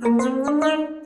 냠냠냠냠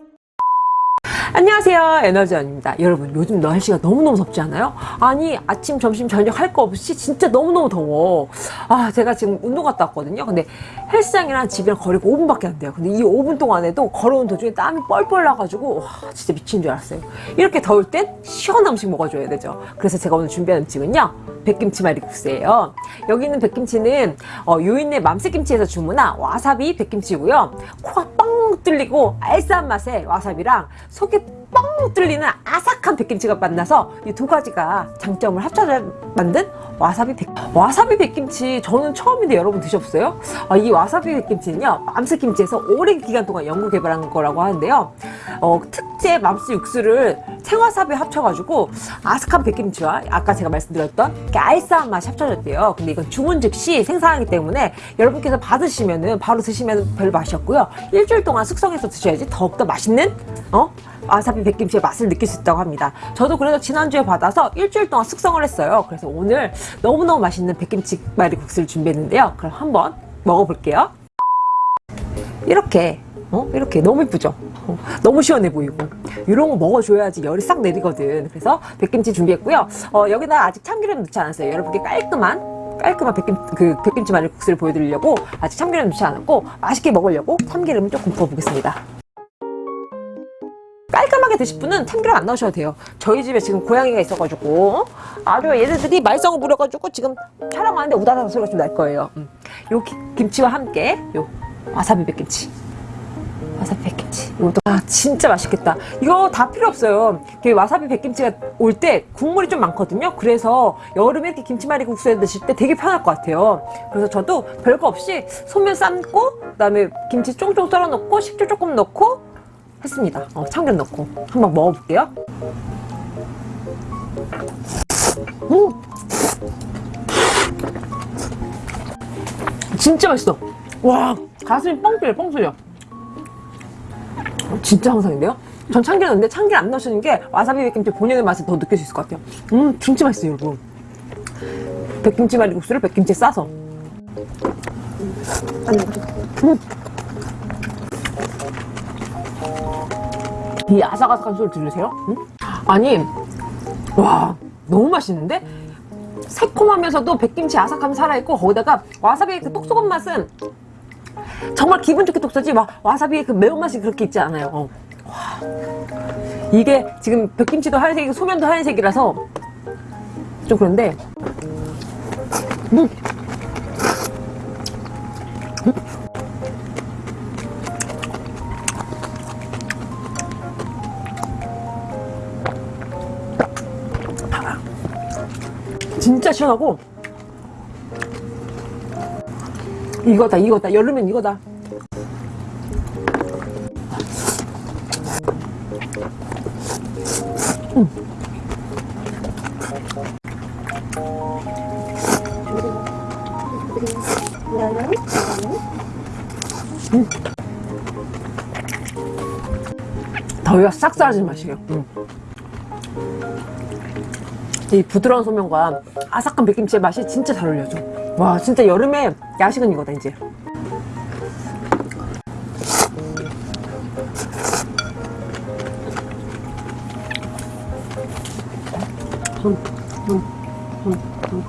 안녕하세요. 에너지원입니다. 여러분 요즘 날씨가 너무너무 덥지 않아요? 아니 아침 점심 저녁 할 거 없이 진짜 너무너무 더워. 아 제가 지금 운동 갔다 왔거든요. 근데 헬스장이랑 집이랑 거리가 5분밖에 안 돼요. 근데 이 5분 동안에도 걸어온 도중에 땀이 뻘뻘 나가지고 와 진짜 미친 줄 알았어요. 이렇게 더울 땐 시원한 음식 먹어줘야 되죠. 그래서 제가 오늘 준비한 음식은요 백김치 말이국수예요. 여기 있는 백김치는 어, 유인의 맘스김치에서 주문한 와사비 백김치고요. 코가 뻥 뚫리고 알싸한 맛의 와사비랑 속이 뻥 뚫리는 아삭한 백김치가 만나서 이 두 가지가 장점을 합쳐져 만든 와사비 백 와사비 백김치 저는 처음인데 여러분 드셔보세요. 아, 이 와사비 백김치는요 맘스김치에서 오랜 기간 동안 연구 개발한 거라고 하는데요. 어, 특제 맘스 육수를 생와사비 합쳐가지고 아삭한 백김치와 아까 제가 말씀드렸던 이렇게 알싸한 맛이 합쳐졌대요. 근데 이건 주문 즉시 생산하기 때문에 여러분께서 받으시면은 바로 드시면 별 맛이 없고요. 일주일 동안 숙성해서 드셔야지 더욱더 맛있는 어? 와사비 백김치의 맛을 느낄 수 있다고 합니다. 저도 그래서 지난주에 받아서 일주일 동안 숙성을 했어요. 그래서 오늘 너무너무 맛있는 백김치 말이 국수를 준비했는데요. 그럼 한번 먹어볼게요. 이렇게 어? 이렇게 너무 이쁘죠? 어, 너무 시원해 보이고. 이런 거 먹어줘야지 열이 싹 내리거든. 그래서 백김치 준비했고요. 어, 여기다 아직 참기름 넣지 않았어요. 여러분께 깔끔한 깔끔한 백김, 그 백김치 마늘 국수를 보여드리려고 아직 참기름 넣지 않았고 맛있게 먹으려고 참기름을 조금 부어보겠습니다 깔끔하게 드실 분은 참기름 안 넣으셔도 돼요. 저희 집에 지금 고양이가 있어가지고 아주 얘네들이 말썽을 부려가지고 지금 촬영하는데 우다다다 소리가 좀 날 거예요. 음. 요 기- 김치와 함께 요 와사비 백김치. 와사비 백김치. 이것도 아 진짜 맛있겠다. 이거 다 필요 없어요. 그 와사비 백김치가 올 때 국물이 좀 많거든요. 그래서 여름에 이렇게 김치말이 국수에 드실 때 되게 편할 것 같아요. 그래서 저도 별거 없이 소면 삶고 그 다음에 김치 쫑쫑 썰어 넣고 식초 조금 넣고 했습니다. 어, 참기름 넣고. 한번 먹어볼게요. 음! 진짜 맛있어. 와 가슴이 뻥 뚫려 뻥 뚫려. 진짜 항상인데요? 전 참기름 넣는데 참기름 안 넣으시는 게 와사비 백김치 본연의 맛을 더 느낄 수 있을 것 같아요. 음 진짜 맛있어요 여러분. 백김치 말이 국수를 백김치에 싸서. 음. 이 아삭아삭한 소리 들으세요? 음? 아니 와 너무 맛있는데? 새콤하면서도 백김치 아삭함이 살아있고 거기다가 와사비의 그 똑똑한 맛은 정말 기분 좋게 독서지 막 와사비의 그 매운맛이 그렇게 있지 않아요 어. 와. 이게 지금 백김치도 하얀색이고 소면도 하얀색이라서 좀 그런데 음. 진짜 시원하고 이거다 이거다 여름엔 이거다 음. 음. 더위가 싹 사라지는 맛이에요 음. 이 부드러운 소면과 아삭한 백김치의 맛이 진짜 잘 어울려져 와 진짜 여름에 야식은 이거다 이제 음, 음, 음, 음.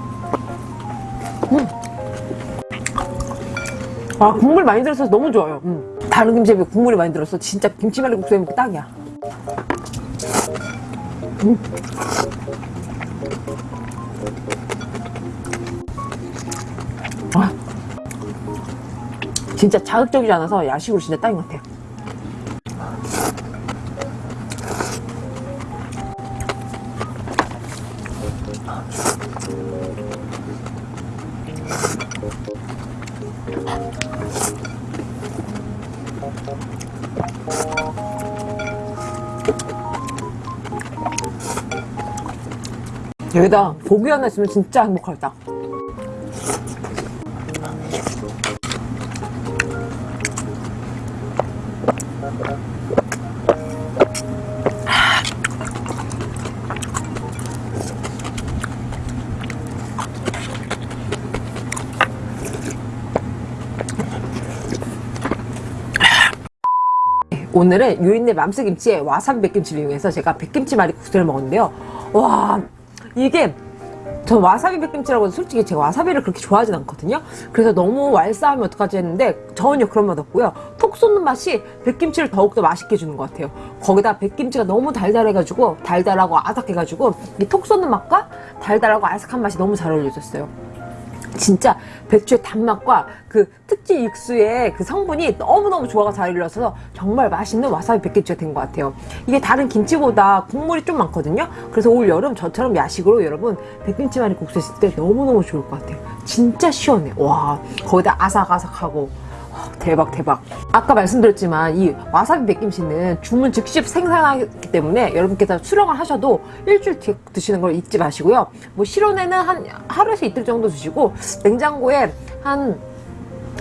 음. 아 국물 많이 들어서 너무 좋아요 음. 다른 김치에 비해 국물이 많이 들어서 진짜 김치말이국수에 먹기 딱이야 음. 아, 진짜 자극적이지 않아서 야식으로 진짜 딱인 것 같아요. 여기다 고기 하나 있으면 진짜 행복하겠다. 오늘은 유인네 맘스 김치에 와사비 백김치를 이용해서 제가 백김치 말이 국수를 먹었는데요. 와 이게 저 와사비 백김치라고 해서 솔직히 제가 와사비를 그렇게 좋아하진 않거든요. 그래서 너무 왈싸하면 어떡하지 했는데 전혀 그런 맛 없고요. 톡 쏘는 맛이 백김치를 더욱더 맛있게 해주는 것 같아요. 거기다 백김치가 너무 달달해가지고 달달하고 아삭해가지고 이 톡 쏘는 맛과 달달하고 아삭한 맛이 너무 잘 어울려졌어요. 진짜 배추의 단맛과 그 특제 육수의 그 성분이 너무너무 조화가 잘 이루어서 정말 맛있는 와사비 백김치가 된 것 같아요. 이게 다른 김치보다 국물이 좀 많거든요. 그래서 올 여름 저처럼 야식으로 여러분 백김치말이 국수 했을 때 너무너무 좋을 것 같아요. 진짜 시원해. 와 거기다 아삭아삭하고 와, 대박 대박 아까 말씀드렸지만 이 와사비 백김치는 주문 즉시 생산하기 때문에 여러분께서 수령을 하셔도 일주일 뒤에 드시는 걸 잊지 마시고요 뭐 실온에는 한 하루에서 이틀 정도 드시고 냉장고에 한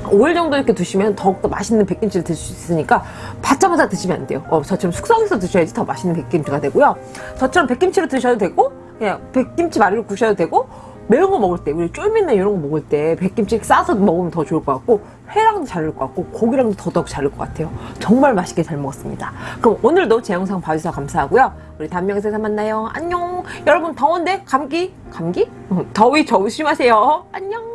5일 정도 이렇게 두시면 더욱더 맛있는 백김치를 드실 수 있으니까 받자마자 드시면 안 돼요. 어, 저처럼 숙성해서 드셔야지 더 맛있는 백김치가 되고요. 저처럼 백김치로 드셔도 되고, 그냥 백김치 마리로 구셔도 되고, 매운 거 먹을 때, 우리 쫄면이나 이런 거 먹을 때 백김치 싸서 먹으면 더 좋을 것 같고, 회랑도 잘 어울릴 것 같고, 고기랑도 더더욱 잘 어울릴 것 같아요. 정말 맛있게 잘 먹었습니다. 그럼 오늘도 제 영상 봐주셔서 감사하고요. 우리 다음 영상에서 만나요. 안녕. 여러분 더운데 감기? 감기? 음, 더위 조심하세요. 안녕.